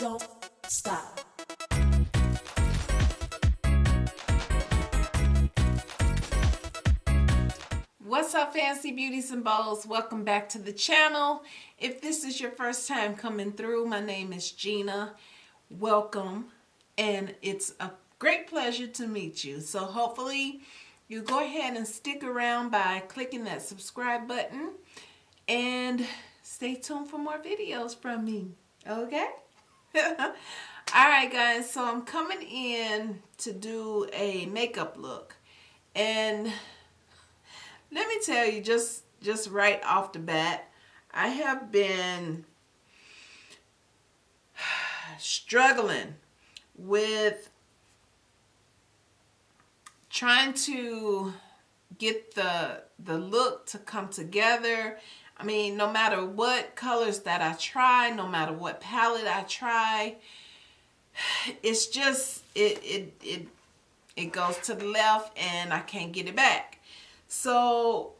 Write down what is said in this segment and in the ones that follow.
don't stop. What's up fancy beauties and bows? Welcome back to the channel. If this is your first time coming through, my name is Gina. Welcome and it's a great pleasure to meet you. So hopefully you go ahead and stick around by clicking that subscribe button and stay tuned for more videos from me. Okay? Alright guys, so I'm coming in to do a makeup look. And let me tell you just just right off the bat, I have been struggling with trying to get the the look to come together I mean, no matter what colors that I try, no matter what palette I try, it's just, it, it, it, it goes to the left and I can't get it back. So,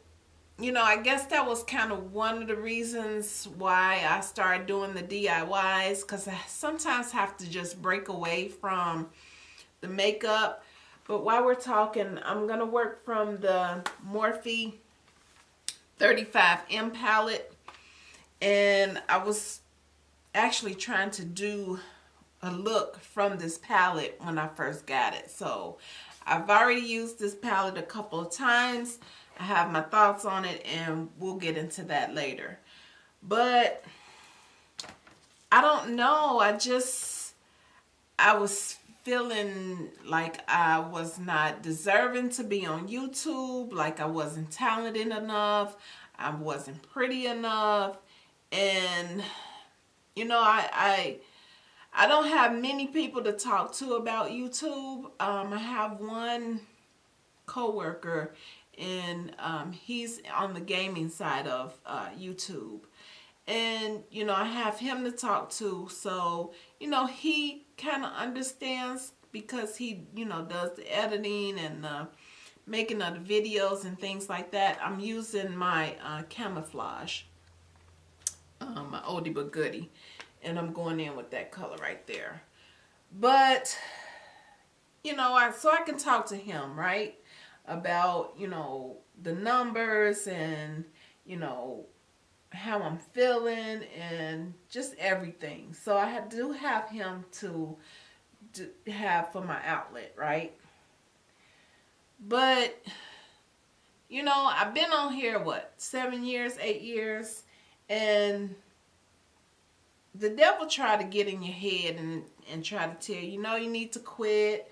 you know, I guess that was kind of one of the reasons why I started doing the DIYs because I sometimes have to just break away from the makeup. But while we're talking, I'm going to work from the Morphe 35M palette and I was actually trying to do a look from this palette when I first got it. So I've already used this palette a couple of times. I have my thoughts on it and we'll get into that later. But I don't know. I just, I was feeling like I was not deserving to be on YouTube, like I wasn't talented enough, I wasn't pretty enough, and you know, I I I don't have many people to talk to about YouTube. Um, I have one coworker, and um, he's on the gaming side of uh, YouTube. And you know I have him to talk to. So you know he kind of understands because he you know does the editing and the making of the videos and things like that. I'm using my uh, camouflage um, my oldie but goodie and I'm going in with that color right there. But you know I so I can talk to him right about you know the numbers and you know how I'm feeling and just everything. So I do have him to, to have for my outlet, right? But, you know, I've been on here, what, seven years, eight years, and the devil try to get in your head and, and try to tell you, know, you need to quit,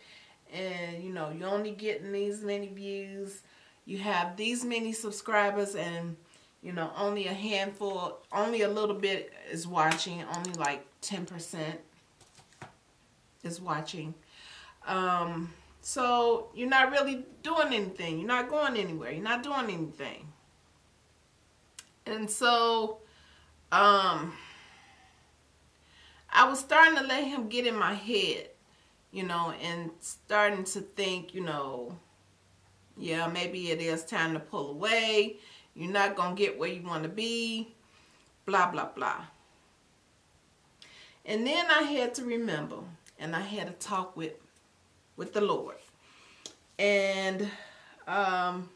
and, you know, you're only getting these many views, you have these many subscribers, and you know, only a handful, only a little bit is watching, only like 10% is watching. Um, so you're not really doing anything. You're not going anywhere. You're not doing anything. And so, um, I was starting to let him get in my head, you know, and starting to think, you know, yeah, maybe it is time to pull away you're not going to get where you want to be. Blah, blah, blah. And then I had to remember and I had to talk with with the Lord. And um,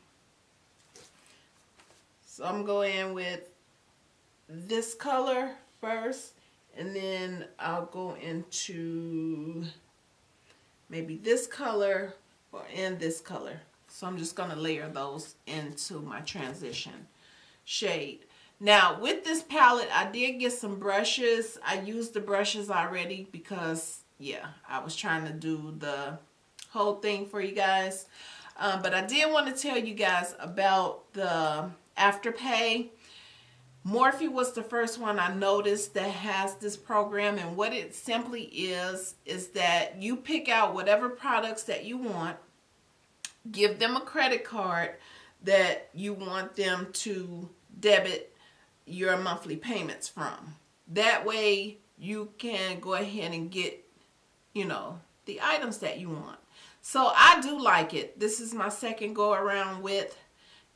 so I'm going with this color first and then I'll go into maybe this color or in this color so I'm just going to layer those into my transition shade. Now with this palette, I did get some brushes. I used the brushes already because, yeah, I was trying to do the whole thing for you guys. Um, but I did want to tell you guys about the Afterpay. Morphe was the first one I noticed that has this program and what it simply is is that you pick out whatever products that you want give them a credit card that you want them to debit your monthly payments from. That way you can go ahead and get, you know, the items that you want. So I do like it. This is my second go around with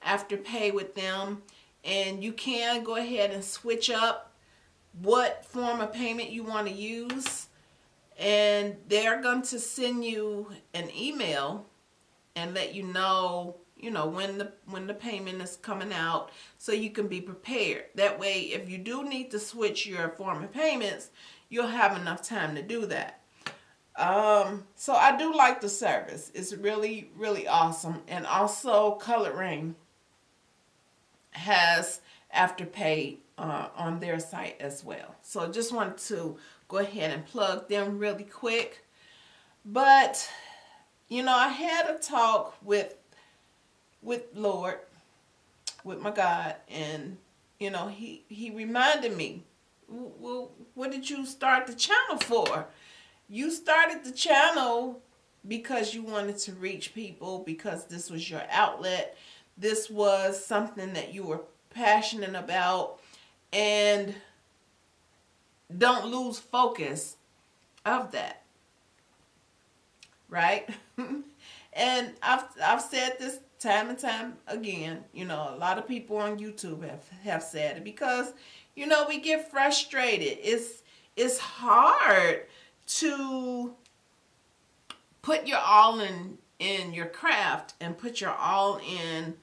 Afterpay with them. And you can go ahead and switch up what form of payment you want to use and they're going to send you an email and let you know you know when the when the payment is coming out so you can be prepared. That way if you do need to switch your form of payments you'll have enough time to do that. Um so i do like the service. It's really really awesome. And also color has afterpay uh, on their site as well. So I just wanted to go ahead and plug them really quick. But you know i had a talk with with Lord, with my God, and you know, he he reminded me, well, what did you start the channel for? You started the channel because you wanted to reach people because this was your outlet. This was something that you were passionate about and don't lose focus of that. Right? and I've I've said this time and time again, you know, a lot of people on YouTube have, have said it because, you know, we get frustrated. It's, it's hard to put your all in, in your craft and put your all in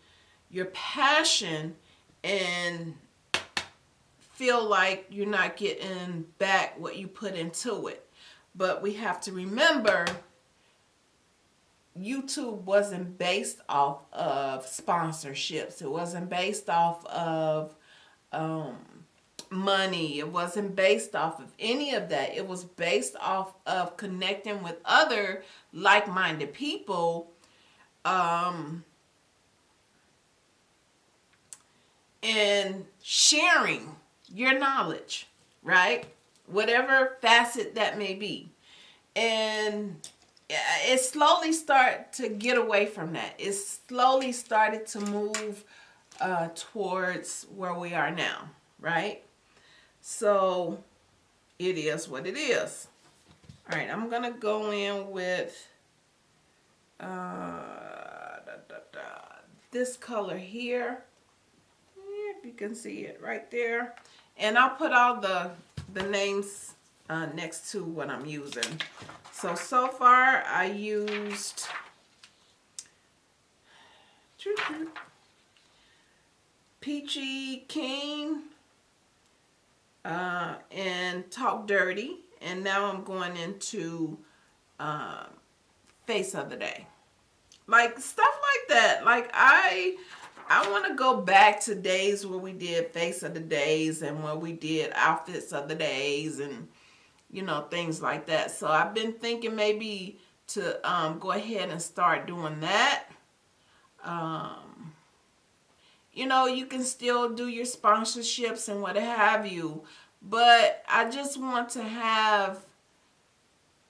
your passion and feel like you're not getting back what you put into it. But we have to remember YouTube wasn't based off of sponsorships. It wasn't based off of um, money. It wasn't based off of any of that. It was based off of connecting with other like-minded people um, and sharing your knowledge, right? Whatever facet that may be. And it slowly started to get away from that. It slowly started to move uh, towards where we are now, right? So it is what it is. All right, I'm gonna go in with uh, da, da, da, this color here. If you can see it right there. And I'll put all the, the names uh, next to what I'm using. So, so far I used Peachy King uh, and Talk Dirty. And now I'm going into uh, Face of the Day. Like stuff like that. Like I I want to go back to days where we did Face of the Days and where we did Outfits of the Days and you know, things like that. So I've been thinking maybe to um, go ahead and start doing that. Um, you know, you can still do your sponsorships and what have you. But I just want to have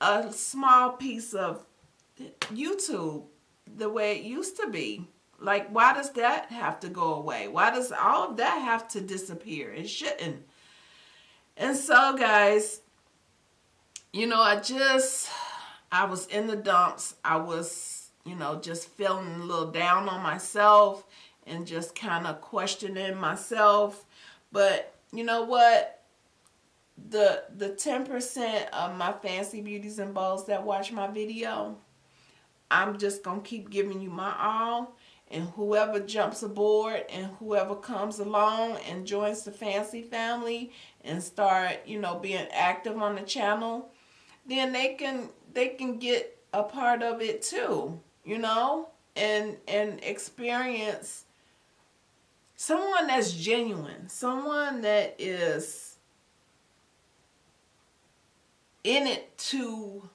a small piece of YouTube the way it used to be. Like, why does that have to go away? Why does all of that have to disappear? It shouldn't. And so, guys, you know, I just, I was in the dumps. I was, you know, just feeling a little down on myself and just kind of questioning myself. But you know what? The the 10% of my fancy beauties and balls that watch my video, I'm just going to keep giving you my all. And whoever jumps aboard and whoever comes along and joins the fancy family and start, you know, being active on the channel, then they can they can get a part of it too, you know, and and experience someone that's genuine, someone that is in it to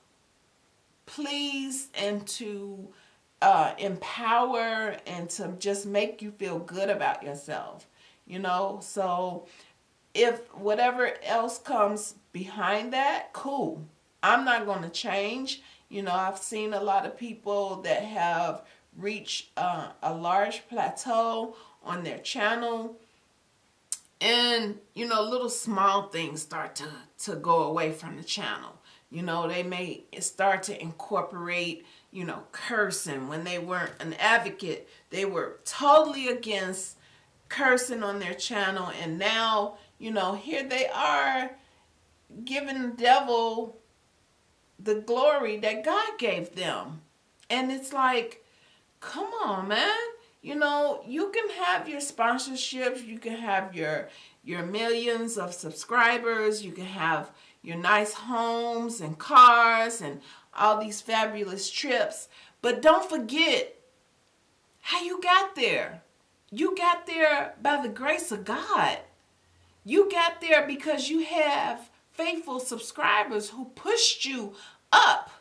please and to uh, empower and to just make you feel good about yourself, you know. So if whatever else comes behind that, cool. I'm not going to change. You know, I've seen a lot of people that have reached uh, a large plateau on their channel. And, you know, little small things start to, to go away from the channel. You know, they may start to incorporate, you know, cursing. When they weren't an advocate, they were totally against cursing on their channel. And now, you know, here they are giving the devil the glory that God gave them. And it's like, come on, man. You know, you can have your sponsorships, you can have your your millions of subscribers, you can have your nice homes and cars and all these fabulous trips, but don't forget how you got there. You got there by the grace of God. You got there because you have faithful subscribers who pushed you up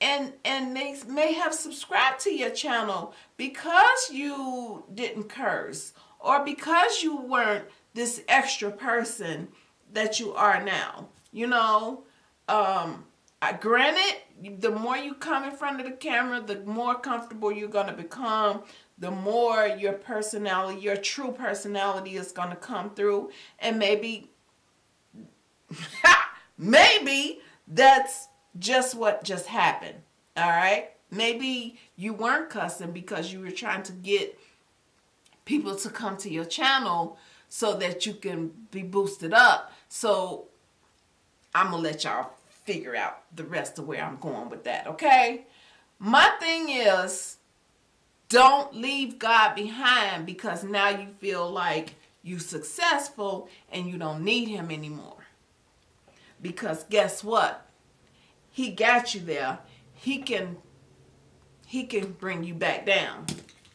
and and they may have subscribed to your channel because you didn't curse or because you weren't this extra person that you are now you know? Um I, granted the more you come in front of the camera the more comfortable you're going to become the more your personality your true personality is going to come through and maybe maybe that's just what just happened. All right. Maybe you weren't cussing because you were trying to get people to come to your channel so that you can be boosted up. So I'm going to let y'all figure out the rest of where I'm going with that. Okay. My thing is don't leave God behind because now you feel like you're successful and you don't need him anymore. Because guess what? he got you there, he can he can bring you back down.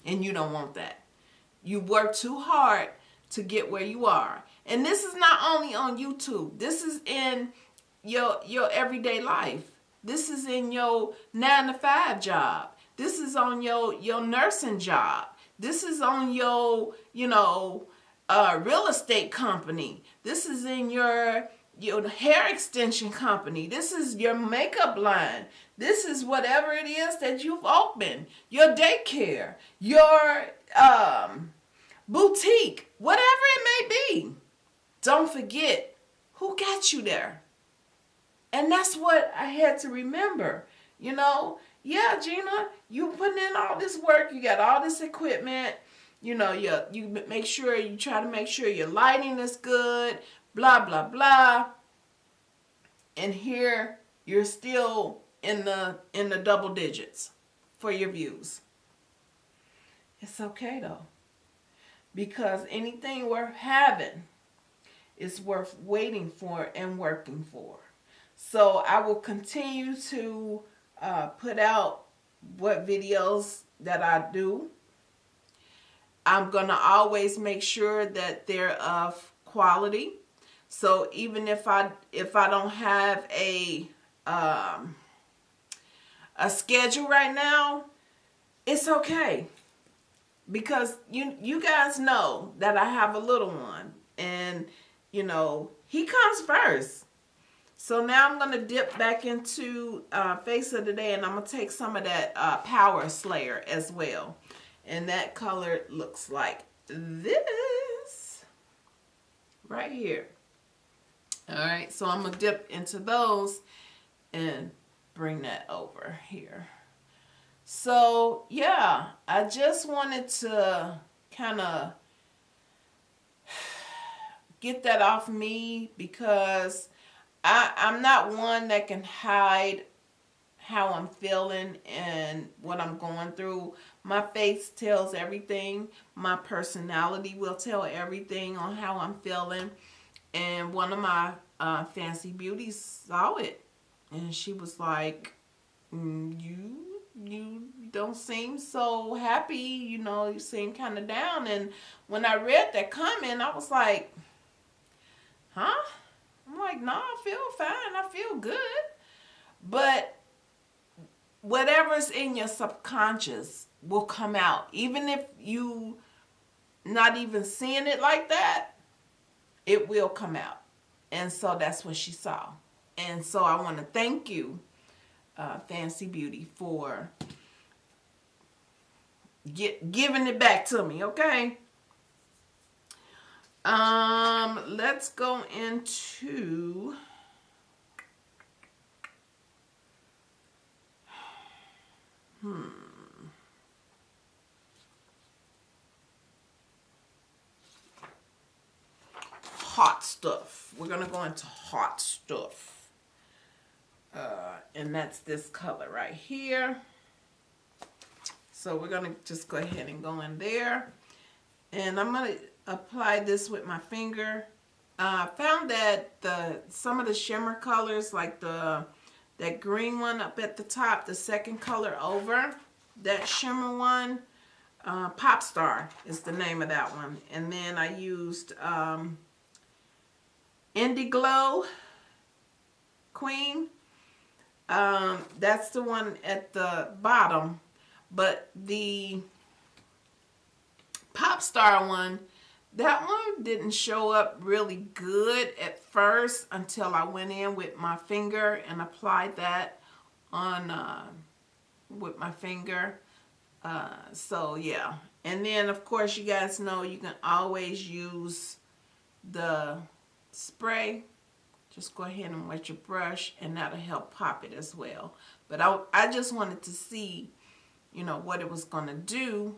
And you don't want that. You work too hard to get where you are. And this is not only on YouTube. This is in your your everyday life. This is in your 9 to 5 job. This is on your your nursing job. This is on your, you know, uh, real estate company. This is in your your hair extension company. This is your makeup line. This is whatever it is that you've opened. Your daycare, your um, boutique, whatever it may be. Don't forget who got you there. And that's what I had to remember. You know, yeah, Gina, you putting in all this work. You got all this equipment. You know, you, you make sure, you try to make sure your lighting is good blah, blah, blah. And here you're still in the in the double digits for your views. It's okay though. Because anything worth having is worth waiting for and working for. So I will continue to uh, put out what videos that I do. I'm going to always make sure that they're of quality. So even if I if I don't have a um, a schedule right now, it's okay because you you guys know that I have a little one and you know he comes first. So now I'm going to dip back into uh, Face of the Day and I'm going to take some of that uh, Power Slayer as well. And that color looks like this right here. All right, so I'm to dip into those and bring that over here. So, yeah, I just wanted to kind of get that off me because I, I'm not one that can hide how I'm feeling and what I'm going through. My face tells everything. My personality will tell everything on how I'm feeling and one of my uh, fancy beauties saw it. And she was like mm, you you don't seem so happy you know you seem kind of down. And when I read that comment I was like huh? I'm like no I feel fine I feel good. But whatever's in your subconscious will come out. Even if you not even seeing it like that it will come out. And so that's what she saw. And so I want to thank you, uh, Fancy Beauty, for get, giving it back to me, okay? Um, let's go into... Hmm. Hot stuff. We're going to go into hot stuff. Uh, and that's this color right here. So we're going to just go ahead and go in there. And I'm going to apply this with my finger. Uh, I found that the some of the shimmer colors, like the that green one up at the top, the second color over, that shimmer one, uh, Pop Star is the name of that one. And then I used um, Indie Glow Queen. Um, that's the one at the bottom. But the Pop Star one, that one didn't show up really good at first until I went in with my finger and applied that on uh, with my finger. Uh, so yeah. And then of course you guys know you can always use the spray. Just go ahead and wet your brush and that'll help pop it as well. But I, I just wanted to see, you know, what it was going to do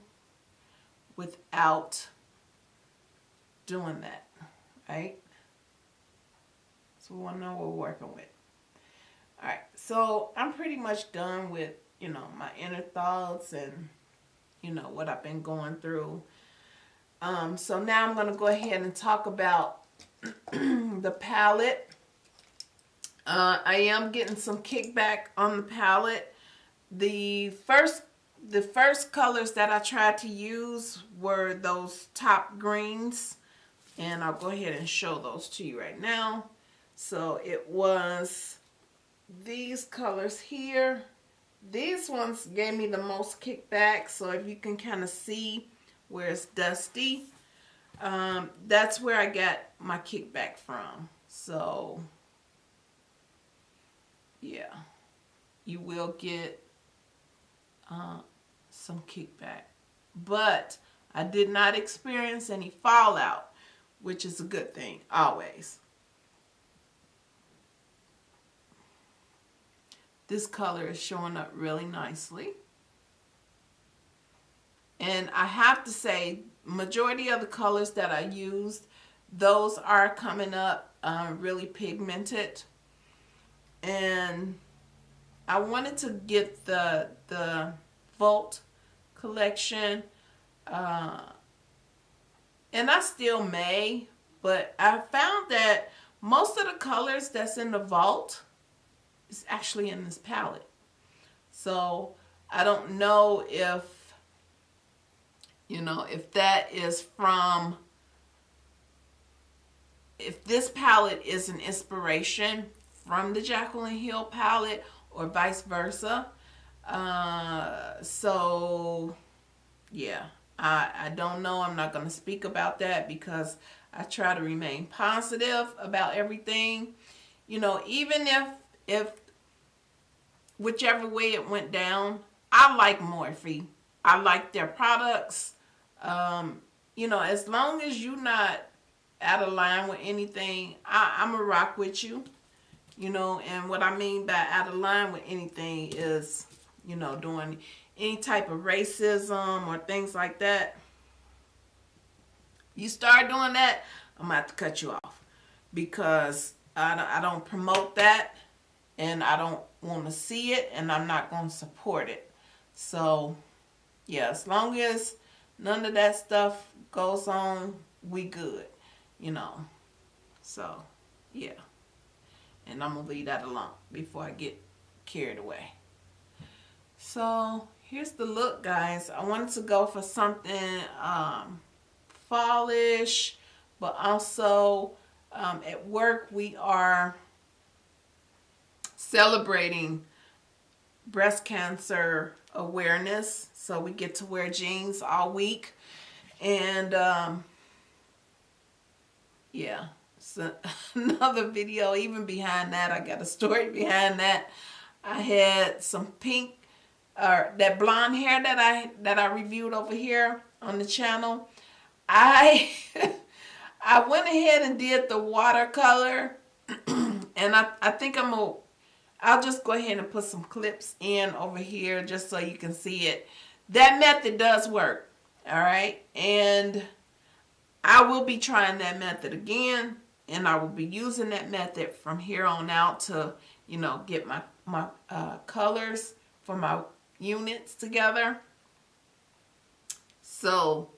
without doing that, right? So we want to know what we're working with. All right, so I'm pretty much done with, you know, my inner thoughts and, you know, what I've been going through. Um, so now I'm going to go ahead and talk about the palette. Uh, I am getting some kickback on the palette. The first the first colors that I tried to use were those top greens and I'll go ahead and show those to you right now. So it was these colors here. These ones gave me the most kickback. So if you can kind of see where it's dusty, um, that's where I got my kickback from. So yeah, you will get uh, some kickback. But I did not experience any fallout which is a good thing always. This color is showing up really nicely. And I have to say, majority of the colors that I used, those are coming up uh, really pigmented. And I wanted to get the, the Vault collection. Uh, and I still may, but I found that most of the colors that's in the vault is actually in this palette. So I don't know if, you know, if that is from, if this palette is an inspiration from the Jaclyn Hill palette or vice versa. Uh, so, yeah. I, I don't know. I'm not going to speak about that because I try to remain positive about everything. You know, even if, if whichever way it went down, I like Morphe. I like their products. Um, you know, as long as you're not out of line with anything, I, I'm a rock with you. You know, and what I mean by out of line with anything is, you know, doing any type of racism or things like that, you start doing that, I'm about to cut you off because I don't, I don't promote that and I don't want to see it and I'm not going to support it. So, yeah, as long as none of that stuff goes on, we good, you know. So, yeah. And I'm going to leave that alone before I get carried away. So, here's the look guys I wanted to go for something um, fallish but also um, at work we are celebrating breast cancer awareness. So we get to wear jeans all week. And um, yeah. So another video even behind that I got a story behind that. I had some pink or that blonde hair that I that I reviewed over here on the channel, I I went ahead and did the watercolor and I, I think I'm gonna I'll just go ahead and put some clips in over here just so you can see it. That method does work. All right. And I will be trying that method again and I will be using that method from here on out to, you know, get my, my uh, colors for my units together. So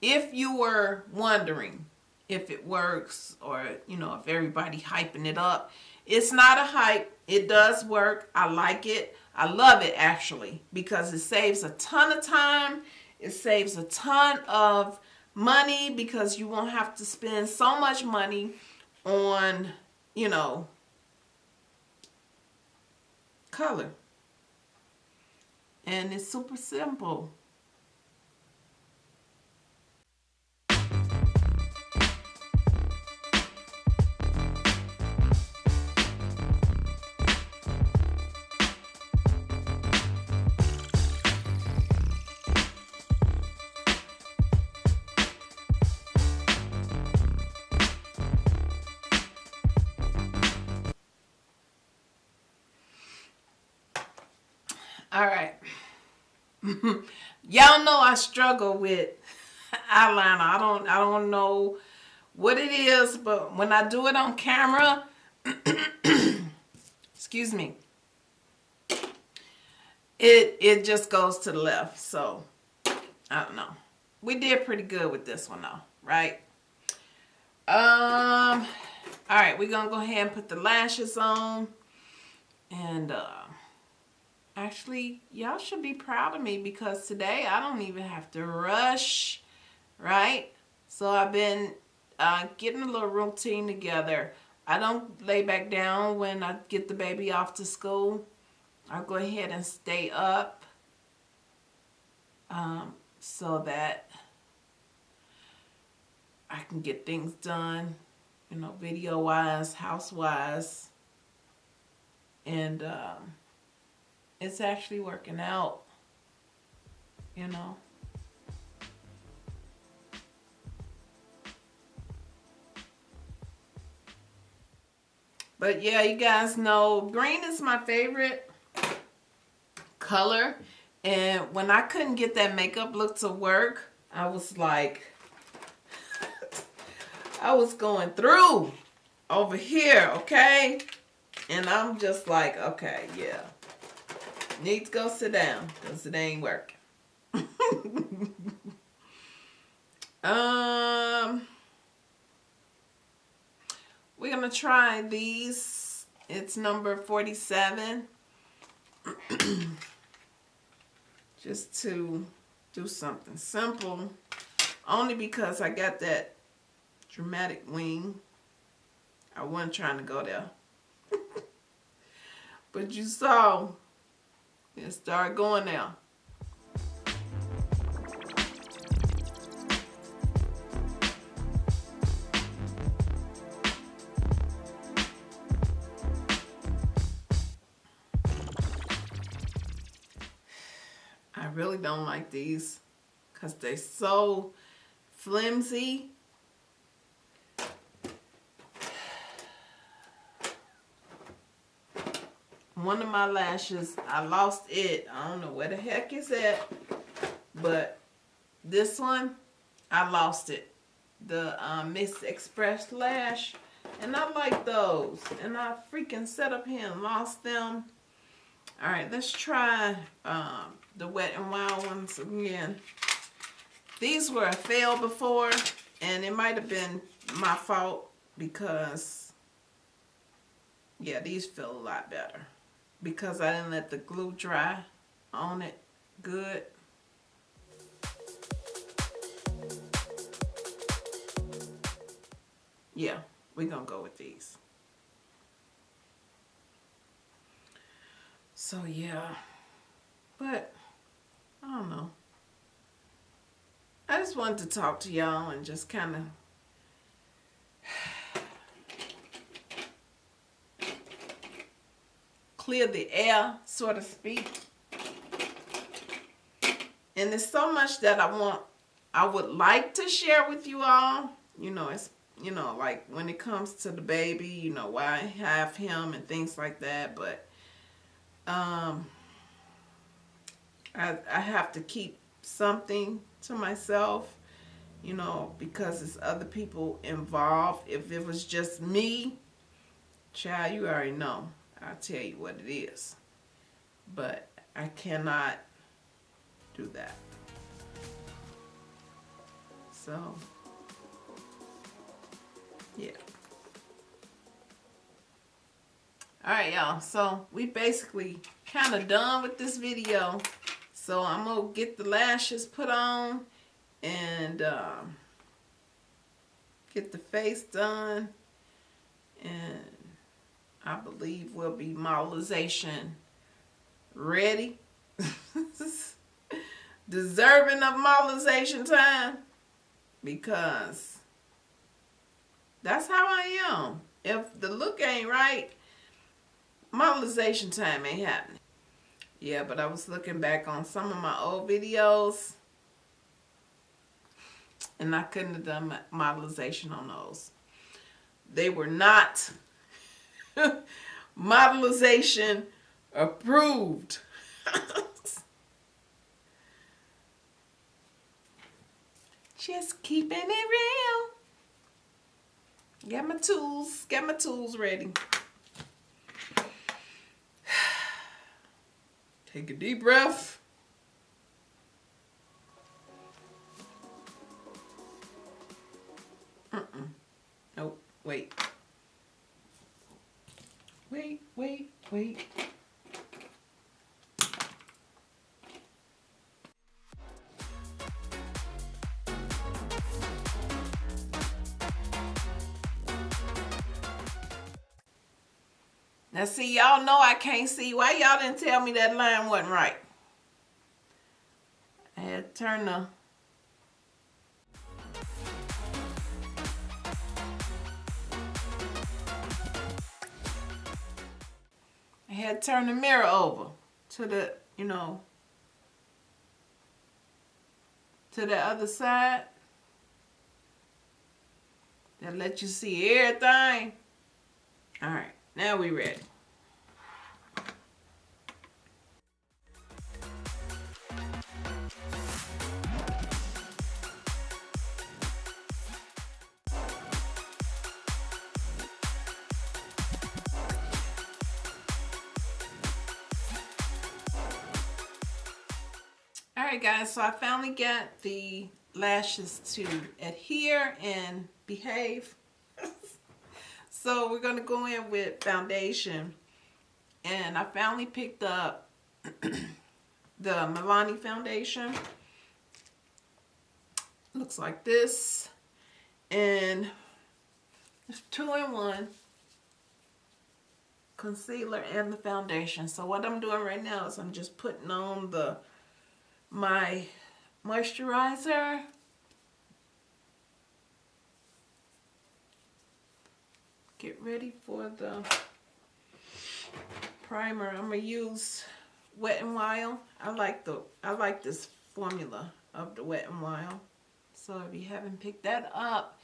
if you were wondering if it works or, you know, if everybody hyping it up, it's not a hype. It does work. I like it. I love it actually because it saves a ton of time. It saves a ton of money because you won't have to spend so much money on, you know, color. And it's super simple. Y'all know I struggle with eyeliner. I don't I don't know what it is, but when I do it on camera, excuse me, it it just goes to the left. So, I don't know. We did pretty good with this one though, right? Um all right, we're to go ahead and put the lashes on and uh actually y'all should be proud of me because today I don't even have to rush right? So I've been uh, getting a little routine together. I don't lay back down when I get the baby off to school. I'll go ahead and stay up um, so that I can get things done you know video wise house wise and um, it's actually working out, you know. But yeah, you guys know green is my favorite color. And when I couldn't get that makeup look to work, I was like, I was going through over here, okay? And I'm just like, okay, yeah. Need to go sit down because it ain't working. um, we're going to try these. It's number 47. Just to do something simple. Only because I got that dramatic wing. I wasn't trying to go there. but you saw and start going now. I really don't like these because they're so flimsy one of my lashes, I lost it. I don't know where the heck is at. But this one, I lost it. The um, Miss Express lash. And I like those. And I freaking set up here and lost them. Alright, let's try um, the Wet and Wild ones again. These were a fail before. And it might have been my fault because, yeah, these feel a lot better because I didn't let the glue dry on it good. Yeah, we're going to go with these. So yeah, but I don't know. I just wanted to talk to y'all and just kind of clear the air, so to speak. And there's so much that I want, I would like to share with you all. You know, it's, you know, like when it comes to the baby, you know, why I have him and things like that. But um, I, I have to keep something to myself. you know, because it's other people involved. If it was just me, child, you already know. I'll tell you what it is. But I cannot do that. So, yeah. Alright, y'all. So, we basically kind of done with this video. So, I'm going to get the lashes put on and um, get the face done. And I believe we'll be modelization ready. Deserving of modelization time. Because that's how I am. If the look ain't right, modelization time ain't happening. Yeah, but I was looking back on some of my old videos and I couldn't have done modelization on those. They were not modelization approved. Just keeping it real. Get my tools, get my tools ready. Take a deep breath. Mm-mm. Nope. Wait. Wait, wait, wait. Now see, y'all know I can't see. Why y'all didn't tell me that line wasn't right? I had to turn the I had turn the mirror over to the, you know, to the other side. That let you see everything. All right, now we ready. Alright guys, so I finally got the lashes to adhere and behave. so we're going to go in with foundation. And I finally picked up the Milani foundation. Looks like this. And it's two in one. Concealer and the foundation. So what I'm doing right now is I'm just putting on the my moisturizer. Get ready for the primer. I'm gonna use Wet n Wild. I like the I like this formula of the Wet n Wild. So if you haven't picked that up,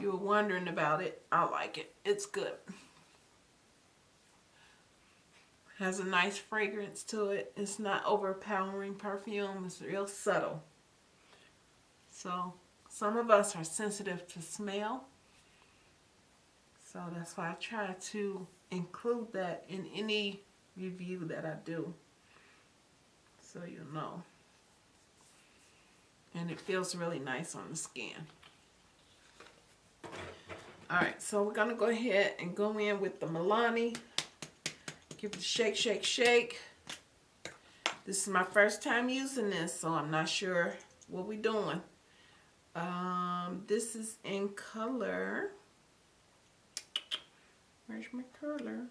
you were wondering about it, I like it. It's good has a nice fragrance to it. It's not overpowering perfume. It's real subtle. So some of us are sensitive to smell. So that's why I try to include that in any review that I do. So you know. And it feels really nice on the skin. Alright, so we're going to go ahead and go in with the Milani Give it a shake, shake, shake. This is my first time using this, so I'm not sure what we're doing. Um, this is in color. Where's my curler?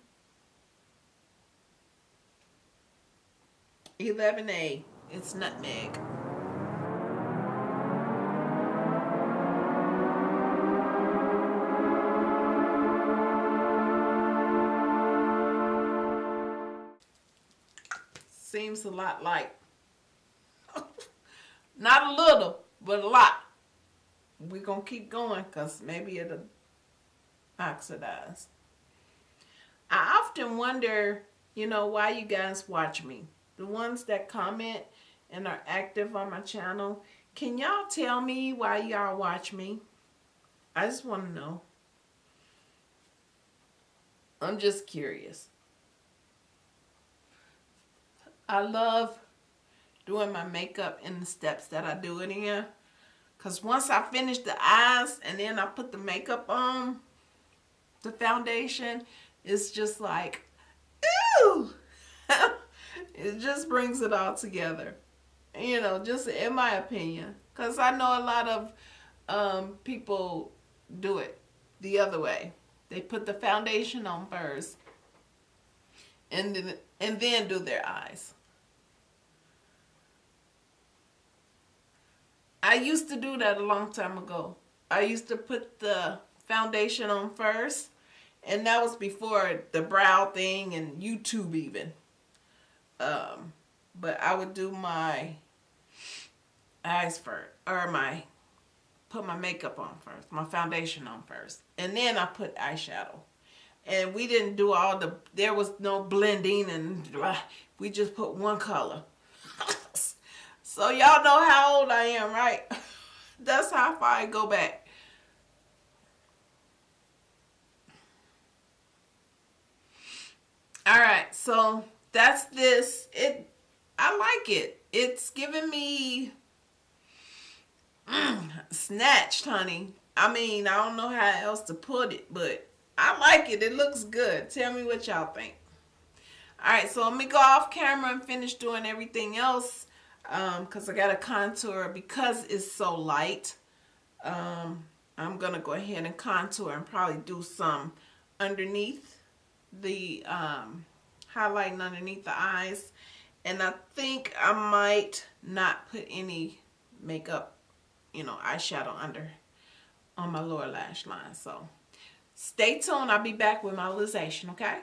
11A. It's nutmeg. Seems a lot like, not a little, but a lot. We're going to keep going because maybe it'll oxidize. I often wonder, you know, why you guys watch me. The ones that comment and are active on my channel, Can y'all tell me why y'all watch me? I just want to know. I'm just curious. I love doing my makeup in the steps that I do it in. Because once I finish the eyes and then I put the makeup on, the foundation, it's just like, ooh! it just brings it all together. You know, just in my opinion. Because I know a lot of um, people do it the other way. They put the foundation on first and then, and then do their eyes. I used to do that a long time ago. I used to put the foundation on first and that was before the brow thing and YouTube even. Um, but I would do my eyes first or my put my makeup on first, my foundation on first, and then I put eyeshadow. And we didn't do all the, there was no blending and blah, we just put one color. So y'all know how old I am, right? That's how far I go back. All right, so that's this. It, I like it. It's giving me Mm, snatched, honey. I mean, I don't know how else to put it, but I like it. It looks good. Tell me what y'all think. All right, so let me go off camera and finish doing everything else because um, I got a contour because it's so light. Um, I'm to go ahead and contour and probably do some underneath the um, highlighting underneath the eyes. And I think I might not put any makeup you know, eyeshadow under on my lower lash line. So stay tuned. I'll be back with my realization, okay?